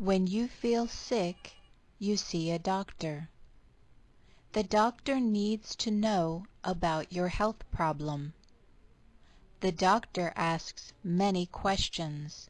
When you feel sick you see a doctor. The doctor needs to know about your health problem. The doctor asks many questions.